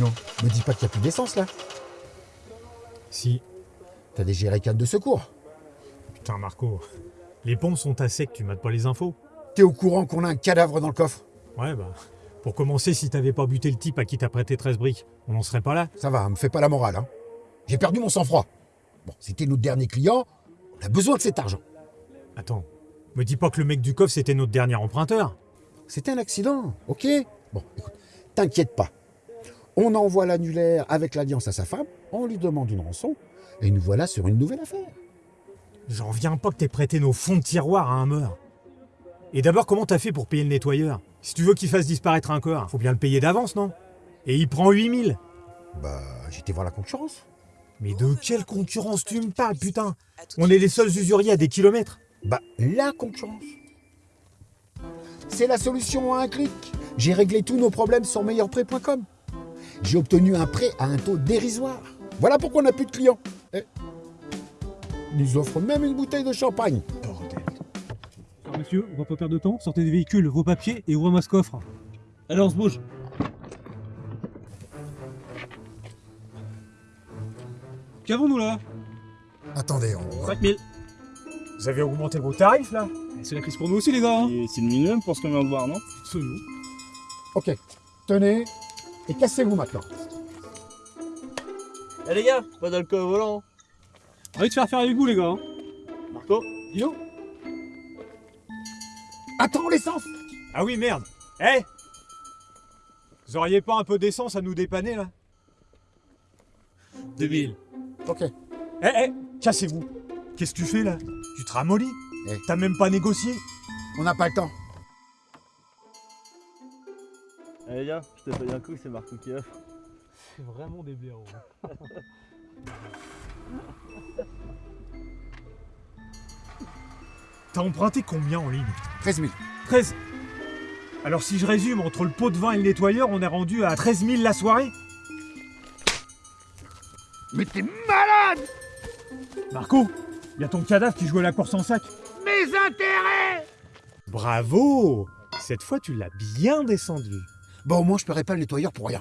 Non, me dis pas qu'il n'y a plus d'essence là. Si. T'as des jerrycans de secours. Putain, Marco. Les pompes sont à sec, tu mates pas les infos T'es au courant qu'on a un cadavre dans le coffre? Ouais, bah. Pour commencer, si t'avais pas buté le type à qui t'as prêté 13 briques, on n'en serait pas là. Ça va, me fais pas la morale. Hein. J'ai perdu mon sang-froid. Bon, c'était notre dernier client, on a besoin de cet argent. Attends, me dis pas que le mec du coffre c'était notre dernier emprunteur. C'était un accident, ok? Bon, écoute, t'inquiète pas. On envoie l'annulaire avec l'alliance à sa femme, on lui demande une rançon, et nous voilà sur une nouvelle affaire. J'en viens pas que t'aies prêté nos fonds de tiroir à un meur. Et d'abord, comment t'as fait pour payer le nettoyeur? Si tu veux qu'il fasse disparaître un corps, faut bien le payer d'avance, non? Et il prend 8000 Bah, j'étais voir la concurrence. Mais de quelle concurrence tu me parles, putain? On est les seuls usuriers à des kilomètres. Bah, la concurrence. C'est la solution à un clic. J'ai réglé tous nos problèmes sur meilleurprêt.com. J'ai obtenu un prêt à un taux dérisoire. Voilà pourquoi on n'a plus de clients. Eh. Ils nous offrent même une bouteille de champagne. Alors monsieur, on va pas perdre de temps, sortez des véhicules, vos papiers et ouvrez-moi ce coffre. Allez, on se bouge. Qu'avons-nous là? Attendez, on va... 5000. Vous avez augmenté vos tarifs, là? C'est la crise pour nous aussi les gars. hein. Et C'est le minimum pour ce qu'on vient de voir, non? C'est nous. Ok, tenez, et cassez-vous maintenant. Eh les gars, pas d'alcool au volant. Envie de faire faire avec vous les gars. hein. Marco Yo Attends l'essence Ah oui, merde Eh Vous auriez pas un peu d'essence à nous dépanner, là? 2000. Ok, Eh, eh Cassez-vous Qu'est-ce que tu fais, là? Tu te ramollis? Eh. T'as même pas négocié? On n'a pas le temps. Eh les gars, je te paye un coup, c'est Marco qui offre. C'est vraiment des blaireaux. T'as emprunté combien en ligne? 13 000. 13 Alors si je résume, entre le pot de vin et le nettoyeur, on est rendu à 13 000 la soirée? Mais t'es malade Marco, y a ton cadavre qui joue à la course en sac. Mes intérêts Bravo Cette fois, tu l'as bien descendu. Bon, au moins, je paierai pas le nettoyeur pour rien.